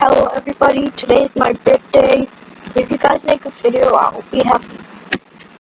Hello everybody, today is my birthday. If you guys make a video, I'll be happy.